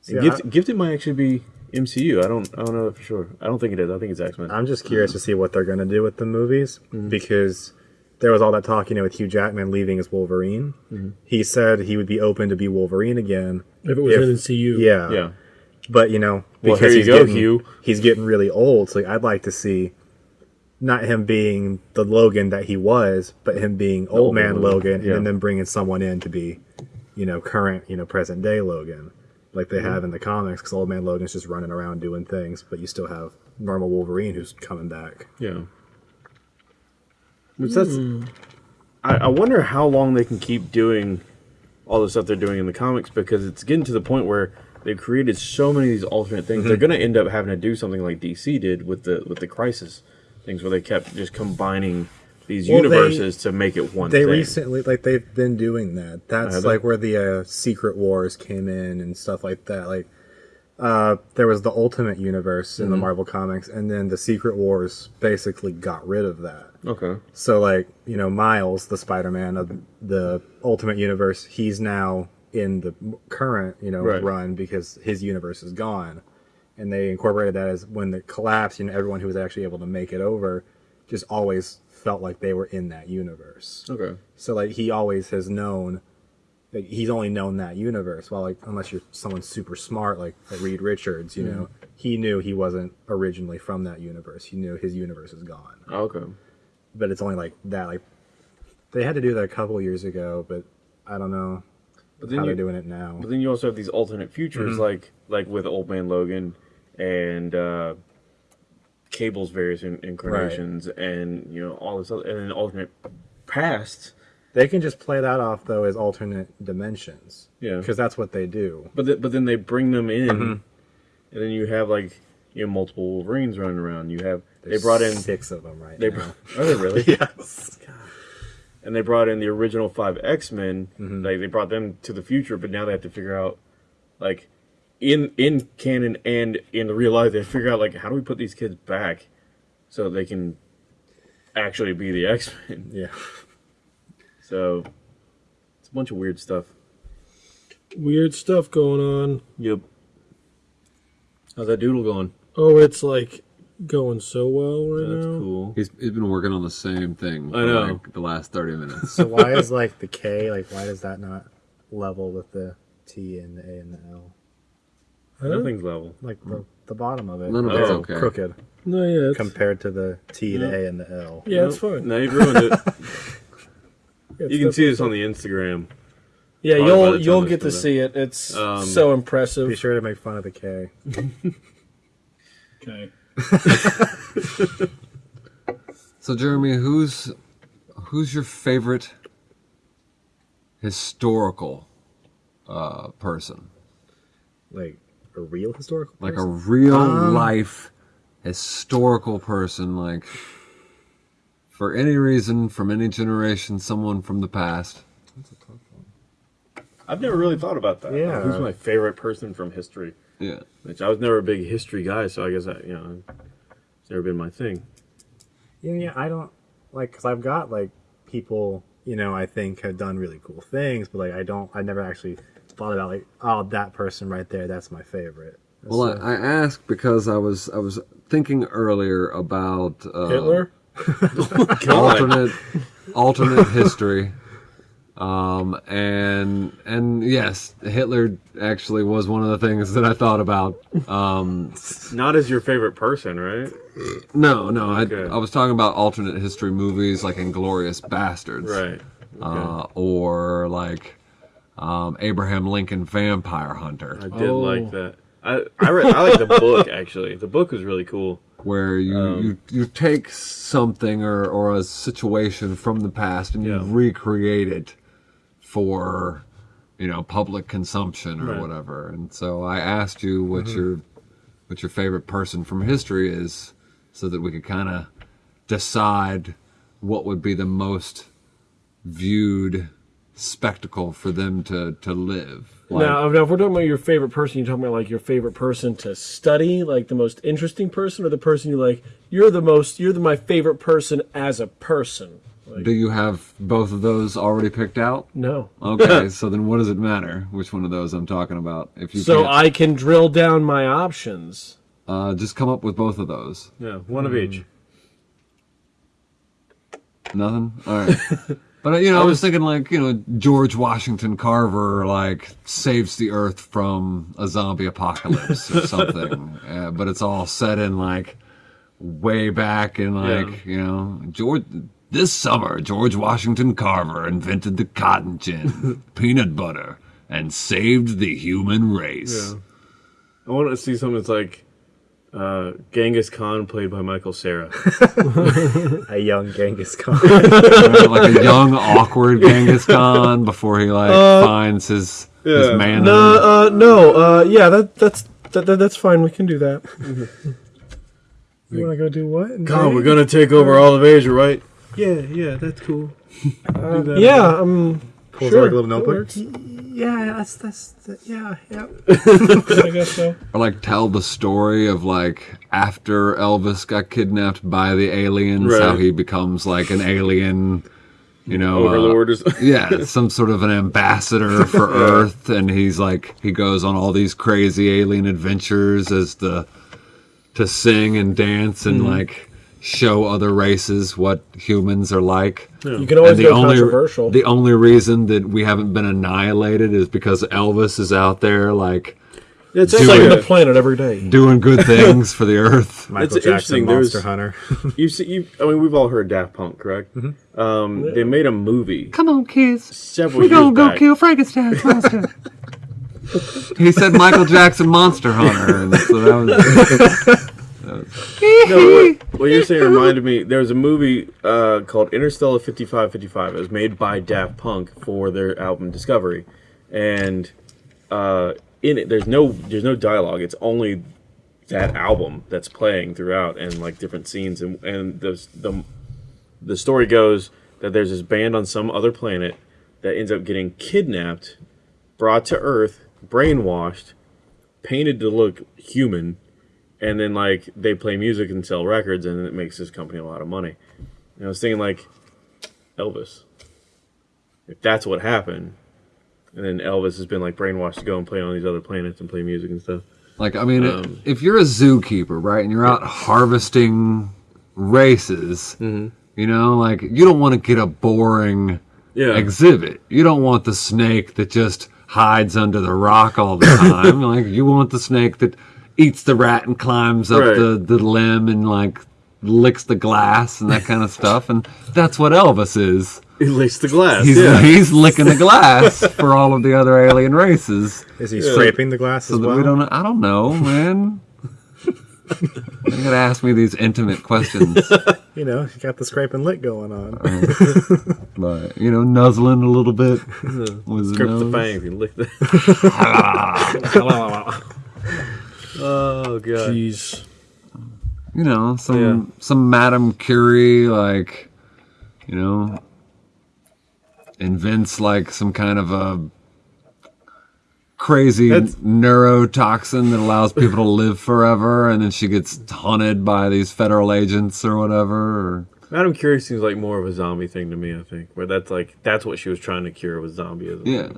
D: See,
A: Gift,
D: I-
A: Gifted might actually be MCU. I don't. I don't know for sure. I don't think it is. I think it's X Men.
D: I'm just curious to see what they're going to do with the movies
A: Mm-hmm.
D: because there was all that talk, you know, with Hugh Jackman leaving as Wolverine.
A: Mm-hmm.
D: He said he would be open to be Wolverine again.
B: If it was
D: If-
B: MCU.
D: Yeah.
A: Yeah.
D: But, you know,
A: Well,
D: because
A: here you
D: he's
A: go,
D: getting,
A: Hugh.
D: He's getting really old, so I'd like to see not him being the Logan that he was, but him being old man
A: Logan,
D: Logan,
A: yeah.
D: and then bringing someone in to be, you know, current, you know, present day Logan, like they
A: Mm-hmm.
D: have in the comics. Because old man Logan's just running around doing things, but you still have normal Wolverine who's coming back.
A: Yeah. Which that's. I, I wonder how long they can keep doing all the stuff they're doing in the comics because it's getting to the point where they've created so many of these alternate things. They're going to end up having to do something like DC did with the with the Crisis things, where they kept just combining these
D: Well, they-
A: universes to make it one
D: They
A: thing.
D: recently, like, they've been doing that. That's
A: Have
D: like where the uh, Secret Wars came in and stuff like that. Like, uh, there was the Ultimate Universe in the
A: Mm-hmm.
D: Marvel comics, and then the Secret Wars basically got rid of that.
A: okay.
D: So, like, you know, Miles, the Spider-Man of the Ultimate Universe, he's now in the current, you know,
A: Right.
D: run because his universe is gone. And they incorporated that as when the collapse, you know, everyone who was actually able to make it over just always felt like they were in that universe.
A: Okay.
D: So like he always has known like he's only known that universe. Well like unless you're someone super smart like, Reed Richards, you know, he knew he wasn't originally from that universe. He knew his universe is gone.
A: Okay.
D: But it's only like that like they had to do that a couple years ago, but I don't know
A: But
D: how
A: then
D: they're doing it now.
A: But then you also have these alternate futures,
D: Mm-hmm.
A: like like with Old Man Logan and uh, Cable's various in- incarnations, and you know all this, other, and then alternate past.
D: They can just play that off though as alternate dimensions.
A: Yeah.
D: Because that's what they do.
A: But th- but then they bring them in,
D: Mm-hmm.
A: and then you have like you know multiple Wolverines running around. You have they brought in
D: six of them right
A: they
D: now.
A: are they really
D: yes.
A: and they brought in the original five X Men.
D: Mm-hmm.
A: Like they brought them to the future, but now they have to figure out, like, in in canon and in the real life, they figure out like how do we put these kids back, so they can actually be the X Men.
D: Yeah.
A: So it's a bunch of weird stuff.
B: Weird stuff going on.
A: Yep. How's that doodle going?
B: Oh, it's like going so well right
A: That's
B: now.
A: That's cool.
C: He's, he's been working on the same thing for
A: I know.
C: like the last 30 minutes.
D: So why is like the K like why does that not level with the T and the A and the L?
A: Nothing's level.
D: Like the, the bottom of it.
C: None of
A: it's
D: is
C: okay.
D: crooked
B: No, yeah, it's,
D: compared to the T, the A, and the L.
B: yeah, it's fine.
A: Now you've ruined it.
B: Yeah, it's
A: you can see this on the Instagram.
B: Yeah,
A: Probably by the
B: you'll
A: time
B: you'll
A: this
B: get to
A: comes out.
B: see it. It's
A: Um,
B: so impressive.
D: Be sure to make fun of the K.
B: Okay.
C: So Jeremy, who's who's your favorite historical uh, person?
D: Like a real historical
C: Like a
D: person?
C: real
D: Um,
C: life historical person, like for any reason, from any generation, someone from the past.
A: I've never really thought about that.
D: Yeah.
A: Who's my favorite person from history?
C: Yeah.
A: Which I was never a big history guy, so I guess I, you know, it's never been my thing.
D: Yeah, yeah, I don't like because I've got like people you know I think have done really cool things, but like I don't, I never actually thought about like oh that person right there, that's my favorite.
C: Well,
D: So-
C: I, I asked because I was I was thinking earlier about uh,
B: Hitler.
C: Alternate alternate history. Um, and and yes, Hitler actually was one of the things that I thought about. Um,
A: Not as your favorite person, right?
C: no, no, I,
A: Okay.
C: I was talking about alternate history movies like Inglourious Basterds,
A: Right.
C: Uh, or like um, Abraham Lincoln Vampire Hunter,
A: I did
B: Oh.
A: like that. I I, read, I like the book actually. The book was really cool.
C: Where you,
A: Um,
C: you you take something or, or a situation from the past and you recreate it for you know public consumption or
A: Right.
C: Whatever. And so I asked you what your what your favorite person from history is, so that we could kind of decide what would be the most viewed spectacle for them to to live. Like,
B: now, now, if we're talking about your favorite person, you're talking about like your favorite person to study, like the most interesting person, or the person you like. You're the most. You're the my favorite person as a person.
C: do you have both of those already picked out?
B: No.
C: Okay, so then what does it matter which one of those I'm talking about? If you
B: So
C: can't,
B: I can drill down my options.
C: uh, just come up with both of those.
A: Yeah, one of each.
C: Nothing. All right. But you know, I was thinking like you know George Washington Carver like saves the Earth from a zombie apocalypse or something. uh, but it's all set in like way back in like you know George. This summer, George Washington Carver invented the cotton gin, peanut butter, and saved the human race.
A: Yeah. I want to see something that's like uh, Genghis Khan played by Michael Cera.
D: A young Genghis Khan.
C: like a young, awkward Genghis Khan before he like finds his his
A: yeah.
C: man.
B: uh, no, uh, yeah, that that's that, that, that's fine. We can do that.
D: you want to go do what?
A: Khan, we're gonna take over all of Asia, right? Yeah, yeah, that's cool.
B: Yeah, um,
D: Pulls
B: sure,
D: out like a little
B: that
D: notebook. Yeah, that's that's that, yeah, yeah.
B: I guess so.
C: or like tell the story of like after Elvis got kidnapped by the aliens, how he becomes like an alien, you know, uh,
A: Overlord or something.
C: yeah, some sort of an ambassador for Earth, and he's like he goes on all these crazy alien adventures as the to sing and dance and
A: Mm-hmm.
C: like show other races what humans are like.
B: You can always
C: And
B: go controversial.
C: the only reason that we haven't been annihilated is because Elvis is out there like
A: It's
C: Do
B: saving the planet every day.
C: doing good things for the earth.
D: Michael
A: It's
D: Jackson,
A: interesting,
D: Monster
A: there's-
D: Hunter.
A: You see, you. I mean, we've all heard Daft Punk, correct? Um, they made a movie
C: Come on, kids.
A: several years back.
C: Go kill Frankenstein's monster. he said Michael Jackson Monster Hunter, and so that was
A: No, what, what you're saying reminded me. There was a movie uh, called Interstellar 5555. It was made by Daft Punk for their album Discovery, and uh, in it, there's no there's no dialogue. It's only that album that's playing throughout, and like different scenes. And and the the the story goes that there's this band on some other planet that ends up getting kidnapped, brought to Earth, brainwashed, painted to look human and then like they play music and sell records and it makes this company a lot of money and i was thinking like elvis if that's what happened and then elvis has been like brainwashed to go and play on these other planets and play music and stuff
C: like I mean,
A: Um,
C: if you're a zookeeper, right, and you're out harvesting races,
A: Mm-hmm.
C: you know, like you don't want to get a boring
A: yeah
C: exhibit. You don't want the snake that just hides under the rock all the time. like you want the snake that eats the rat and climbs up
A: Right.
C: the, the limb and like licks the glass and that kind of stuff. And that's what Elvis is.
A: he licks the glass
C: He's
A: yeah
C: he's licking the glass for all of the other alien races.
D: Is he scraping the glass
C: So
D: as
C: that
D: well?
C: we don't I don't know, man. you gotta ask me these intimate questions.
D: You know, you got the scrape and lick going on.
C: Uh, but you know, nuzzling a little bit. Was
A: Grip the
C: nose.
A: fangs and lick the oh god
B: Jeez.
C: you know some
A: Yeah.
C: some madame curie like you know invents like some kind of a crazy
A: That's-
C: neurotoxin that allows people to live forever and then she gets hunted by these federal agents or whatever or,
A: madam curie seems like more of a zombie thing to me i think where that's like that's what she was trying to cure was zombieism
C: yeah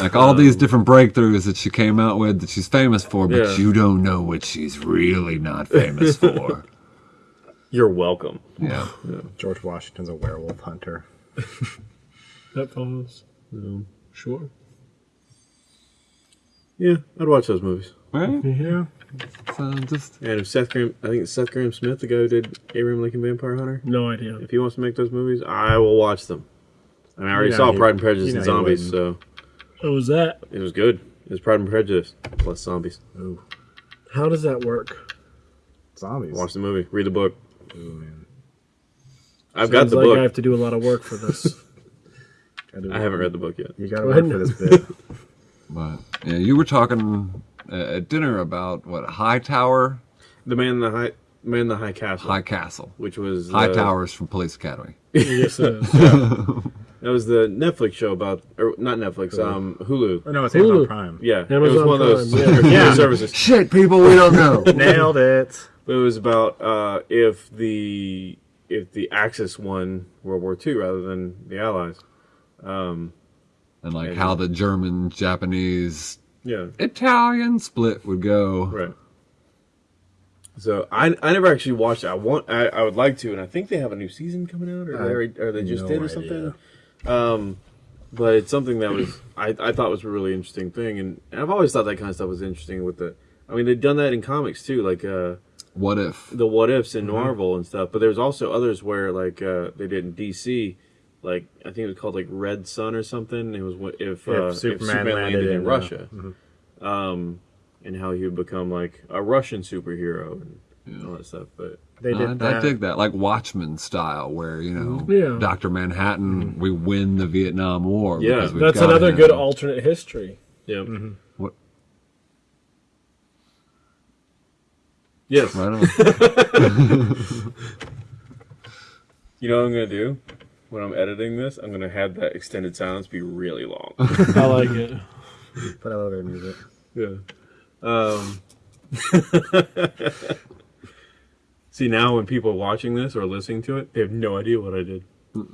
C: like all these um, different breakthroughs that she came out with that she's famous for but
A: Yeah.
C: you don't know what she's really not famous for
A: you're welcome
C: yeah
D: George Washington's a werewolf hunter.
B: That follows. Um, sure.
A: yeah i'd watch those movies
C: right
D: Yeah.
C: so just
A: And if Seth Grahame, I think it's Seth Grahame Smith, the guy who did Abraham Lincoln Vampire Hunter,
B: No idea.
A: if he wants to make those movies, I will watch them. I mean, I already
D: You know
A: saw
D: he-
A: Pride and Prejudice
D: you know
A: and Zombies, so
B: What was that?
A: it was good. It was Pride and Prejudice plus zombies.
D: Ooh,
B: How does that work?
D: zombies.
A: Watch the movie, read the book.
D: Ooh, man.
A: I've got the
B: like
A: book.
B: I have to do a lot of work for this.
A: I haven't read the book yet.
D: You gotta
B: Go
D: work
B: ahead.
D: for this bit.
C: But yeah, you were talking uh, at dinner about what Hightower.
A: The man in the high, Man in the High Castle,
C: High Castle.
A: which was
C: High
A: uh,
C: Towers from Police Academy.
B: yes, it is.
A: That was the Netflix show about, or not Netflix, um, Hulu.
D: Or no, it's
B: Hulu.
D: Amazon Prime.
A: Yeah, it was
B: Amazon
A: one of those
B: yeah.
A: yeah. services.
C: Shit, people, we don't know.
D: Nailed it.
A: But it was about uh, if the if the Axis won World War II rather than the Allies.
C: and like how the German, Japanese,
A: Yeah,
C: Italian split would go.
A: right. So I, I never actually watched it. I want I, I would like to, and I think they have a new season coming out, or they, already- or they just
D: no
A: did, or something. Um, but it's something that was I, I thought was a really interesting thing, and, and I've always thought that kind of stuff was interesting. With the, I mean, they've done that in comics too, like uh,
C: What if?
A: the what ifs in
D: Mm-hmm.
A: Marvel and stuff. But there's also others where like uh, they did in DC, like I think it was called like Red Sun or something. It was if, uh,
D: if
A: if
D: Superman
A: Superman, landed,
D: landed
A: in,
D: in, uh,
A: Russia, um, and how he would become like a Russian superhero and all that stuff. But
D: They did
C: I,
D: that.
C: I dig that, like Watchmen style, where you know,
B: Yeah.
C: Doctor Manhattan, we win the Vietnam War.
A: Yeah.
C: because we've
B: That's
C: got
B: another
C: him.
B: good alternate history.
A: yeah,
D: Mm-hmm.
C: What?
A: yes.
C: Right on.
A: You know what I'm gonna do when I'm editing this? I'm gonna have that extended silence be really long.
B: I like it.
D: Put elevator music.
A: Yeah. Um, see now, when people are watching this or listening to it, they have no idea what I did.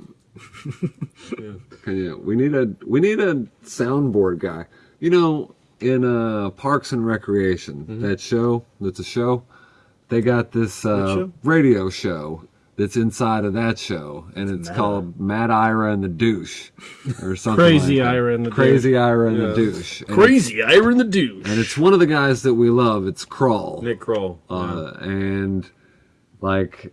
C: Okay, yeah, we need a we need a soundboard guy. You know, in uh, Parks and Recreation, that show that's a show. They got this uh,
A: show?
C: radio show that's inside of that show, and it's
D: Mad
C: called Mad Ira and the Douche, or something.
B: Crazy
C: like that.
B: Ira and the
C: Crazy Ira and the Douche. And
B: Crazy Ira and the douche.
C: and it's one of the guys that we love. It's Kroll,
A: Nick Kroll.
C: uh, and like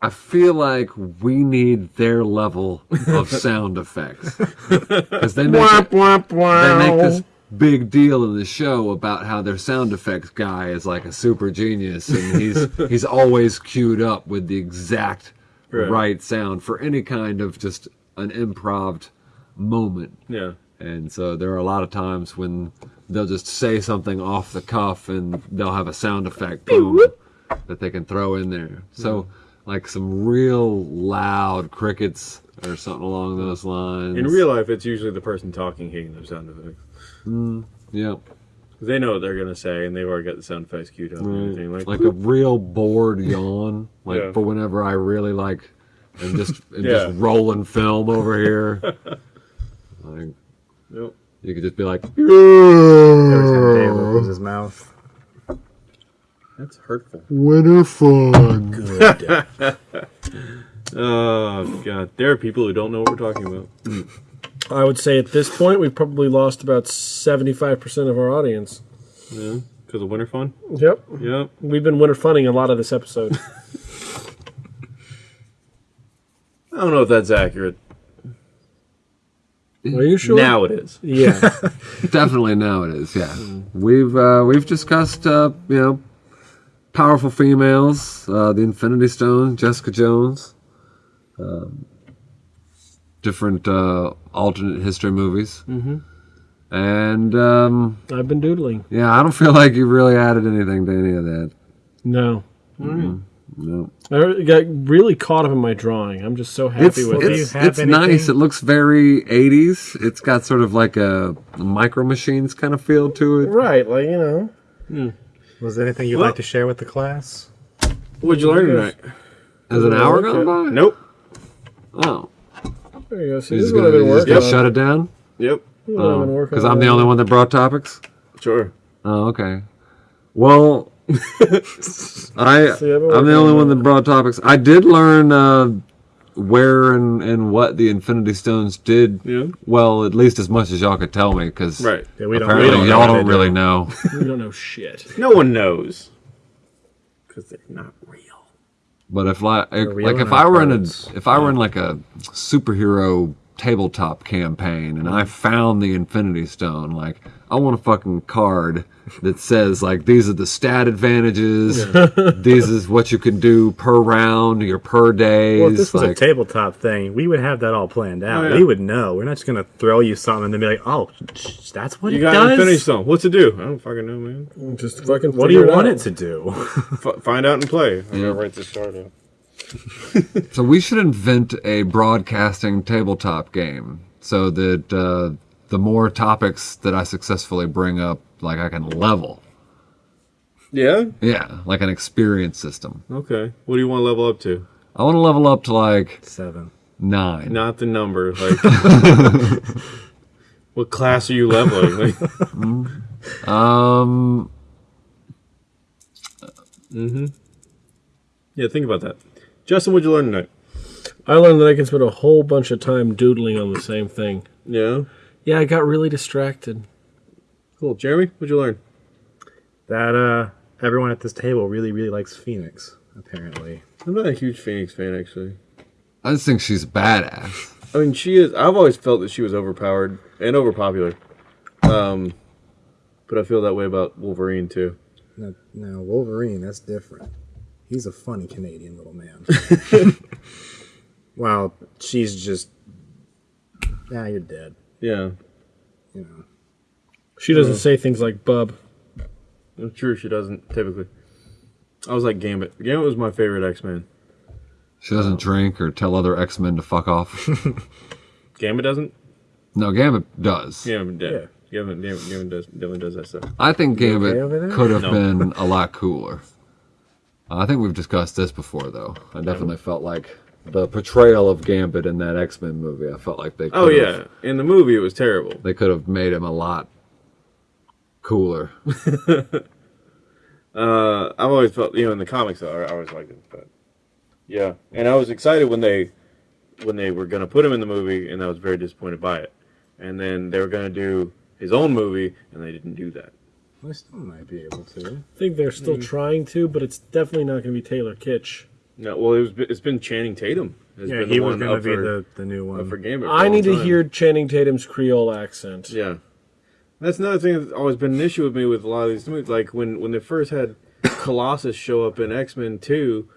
C: I feel like we need their level of sound effects because they make
B: Womp
C: it-
B: womp
C: they make this big deal in the show about how their sound effects guy is like a super genius and he's he's always queued up with the exact
A: Right.
C: right sound for any kind of just an improv moment.
A: yeah.
C: And so there are a lot of times when they'll just say something off the cuff and they'll have a sound effect boom that they can throw in there. So like some real loud crickets or something along those lines.
A: In real life, it's usually the person talking hitting those sound effects. Mm.
C: yeah.
A: 'Cause they know what they're gonna say, and they've already got the sound effects queued up and everything. Like,
C: like a real bored yawn, like
A: Yeah.
C: for whenever I really like and just am
A: Yeah.
C: just rolling film over here. like
A: nope.
C: you could just be like,
D: Every time Dave opens his mouth.
A: that's hurtful.
C: "Winter fun."
A: Oh god, there are people who don't know what we're talking about.
B: I would say at this point we've probably lost about seventy-five percent of our audience.
A: Yeah, because of winter fun.
B: Yep,
A: Yep.
B: we've been winter funning a lot of this episode.
A: I don't know if that's accurate.
B: Are you sure?
A: Now it is.
B: yeah.
C: Definitely now it is. Yeah, we've uh, we've discussed uh, you know powerful females, uh, the Infinity Stone, Jessica Jones, um, different uh, alternate history movies, mm-hmm. and um,
B: I've been doodling.
C: yeah, I don't feel like you really added anything to any of that.
B: No,
C: No,
B: I got really caught up in my drawing. I'm just so happy
C: it's
B: with it.
C: it's, it's nice. It looks very '80s. It's got sort of like a micro machines kind of feel to it.
B: Right, like you know.
D: Was there anything you'd
A: Well-
D: like to share with the class?
A: What'd you learn tonight?
C: Has an hour gone by?
A: Nope.
C: Oh,
B: There you go. See, this is what I've
C: gonna,
B: been working
C: gonna shut it down?
A: Yep.
B: This is what I've been working
C: Because
B: on.
C: I'm the only one that brought topics.
A: Sure.
C: Oh, okay. Well, I
B: See, I've been
C: I'm the only
B: on
C: one
B: that.
C: that brought topics. I did learn uh, where and, and what the Infinity Stones did.
A: Yeah.
C: Well, at least as much as y'all could tell me, because
A: Right.
D: Yeah, we don't.
C: apparently
D: we don't know
C: y'all don't really
D: do.
C: know.
B: We don't know shit.
A: No one knows. Because they're not real.
C: But if like like if I were in a if I were in like a superhero tabletop campaign and I found the Infinity Stone, like I want a fucking card that says like these are the stat advantages. these is what you can do per round, your per days.
D: Well, if this was
C: like,
D: a tabletop thing, we would have that all planned out.
A: Oh, yeah.
D: We would know. We're not just gonna throw you something and then be like, "Oh, sh- that's what
A: You
D: it
A: got to
D: does."
A: finish something. What's it do? I don't fucking know, man.
B: Just fucking.
D: What do you
B: figure
D: want
B: out.
D: it to do?
A: F- find out and play. I'm gonna write this card out.
C: So we should invent a broadcasting tabletop game so that uh, the more topics that I successfully bring up, like I can level.
A: Yeah.
C: Yeah, like an experience system.
A: Okay. What do you want to level up to?
C: I want to level up to like
D: Seven.
C: nine.
A: Not the number. Like, what class are you leveling? Like,
C: Um,
A: yeah, think about that. Justin, what'd you learn tonight?
B: I learned that I can spend a whole bunch of time doodling on the same thing.
A: Yeah.
B: Yeah, I got really distracted.
A: Cool. Jeremy, what'd you learn?
D: That uh, everyone at this table really, really likes Phoenix. Apparently,
A: I'm not a huge Phoenix fan, actually.
C: I just think she's badass.
A: I mean, she is. I've always felt that she was overpowered and overpopular. Um, but I feel that way about Wolverine too.
D: now, now Wolverine, that's different. He's a funny Canadian little man. wow, she's just. Nah, you're dead.
A: Yeah,
D: You know.
B: She doesn't say things like "bub."
A: I'm sure she doesn't typically. I was like Gambit. Gambit was my favorite X Men.
C: She doesn't drink or tell other X Men to fuck off.
A: Gambit doesn't.
C: no, Gambit does.
A: Gambit, yeah.
D: Yeah.
A: Gambit, Gambit, Gambit does definitely does that stuff.
C: I think Gambit
D: okay over there?
C: could have
A: No.
C: been a lot cooler. I think we've discussed this before, though. I definitely felt like the portrayal of Gambit in that X Men movie. I felt like they.
A: Oh
C: could've-
A: yeah, in the movie it was terrible.
C: they could have made him a lot cooler.
A: Uh, I've always felt, you know, in the comics, I I always liked it. But yeah, and I was excited when they when they were going to put him in the movie, and I was very disappointed by it. And then they were going to do his own movie, and they didn't do that.
D: I still might be able to.
B: I think they're still trying to, but it's definitely not going to be Taylor Kitsch.
A: No, well, it was it's been Channing Tatum. has
D: Yeah,
A: been
D: he was
A: one
D: going to be
A: for,
D: the, the new one.
A: for Gambit. for a
B: I
A: long
B: need to
A: time.
B: hear Channing Tatum's Creole accent.
A: Yeah, that's another thing that's always been an issue with me with a lot of these movies. Like when when they first had Colossus show up in X Men Two,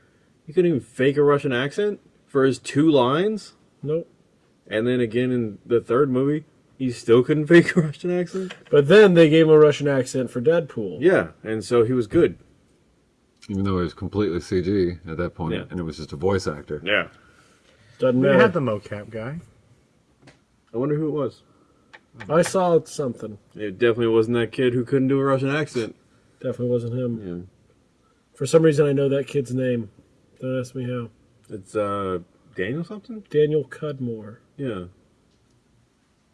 A: he couldn't even fake a Russian accent for his two lines.
B: Nope.
A: And then again in the third movie, he still couldn't fake a Russian accent.
B: But then they gave him a Russian accent for Deadpool.
A: Yeah, and so he was good.
C: Even though it was completely CG at that point,
A: Yeah.
C: and it was just a voice actor.
A: Yeah.
B: Doesn't
D: we
B: matter.
D: had the mocap guy.
A: I wonder who it was.
B: I saw something.
A: It definitely wasn't that kid who couldn't do a Russian accent.
B: Definitely wasn't him.
A: Yeah.
B: For some reason, I know that kid's name. Don't ask me how.
A: It's uh Daniel something?
B: Daniel Cudmore.
A: Yeah.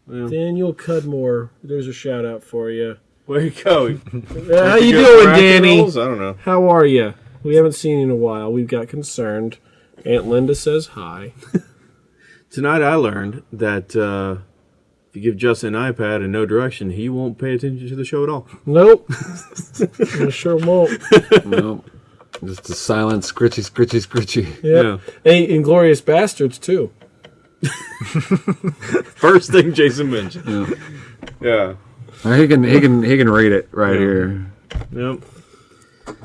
A: Well,
B: Daniel Cudmore. There's a shout out for you.
A: Where you going?
B: Uh, how you
A: Good
B: doing, Danny?
A: roles? I don't know.
B: How are you? We haven't seen you in a while. We've got concerned. Aunt Linda says hi.
A: Tonight I learned that uh, if you give Justin an iPad and no direction, he won't pay attention to the show at all.
B: Nope. I sure won't.
C: nope. Just a silent scritchy, scritchy, scritchy.
B: Yeah.
A: Yeah.
B: Hey, Inglourious Basterds too.
A: First thing Jason mentioned. Yeah.
C: Uh, Uh, he can, he can, he can read it right
A: Yeah.
C: here.
A: Yep.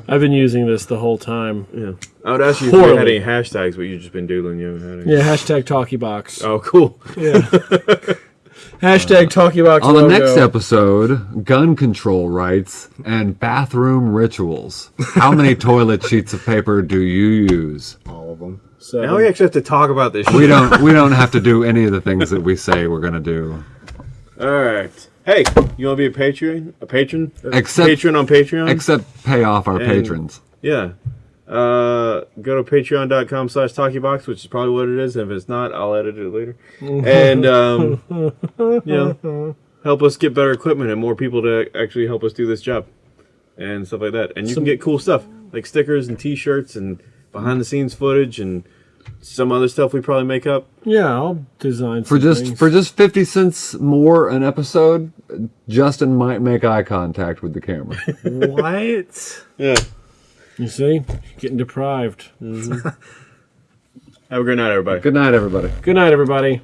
B: I've been using this the whole time.
A: Yeah. I would ask you if you had any hashtags, but you've just been doodling. You haven't had any.
B: Yeah, hashtag talkie box.
A: Oh, cool.
B: Yeah. hashtag TalkieBox.
C: On the
B: logo.
C: next episode, gun control rights and bathroom rituals. How many toilet sheets of paper do you use?
D: All of them.
B: So
A: Now we actually have to talk about this.
C: We
A: shit.
C: don't. We don't have to do any of the things that we say we're gonna do.
A: All right. Hey, you want to be a patron? A patron? A
C: Except-
A: patron on Patreon?
C: Except pay off our
A: And-
C: patrons.
A: yeah. Uh, go to patreon.com slash talkiebox, which is probably what it is. If it's not, I'll edit it later. and, um, you know, help us get better equipment and more people to actually help us do this job and stuff like that. And you
B: Some-
A: can get cool stuff like stickers and t shirts and behind the scenes footage and some other stuff we probably make up.
B: Yeah, I'll design
C: For
B: some
C: just
B: things.
C: for just fifty cents more an episode, Justin might make eye contact with the camera.
D: what?
A: Yeah.
B: You see, getting deprived. Mm-hmm.
A: Have a great night, everybody.
C: Good night, everybody.
B: Good night, everybody.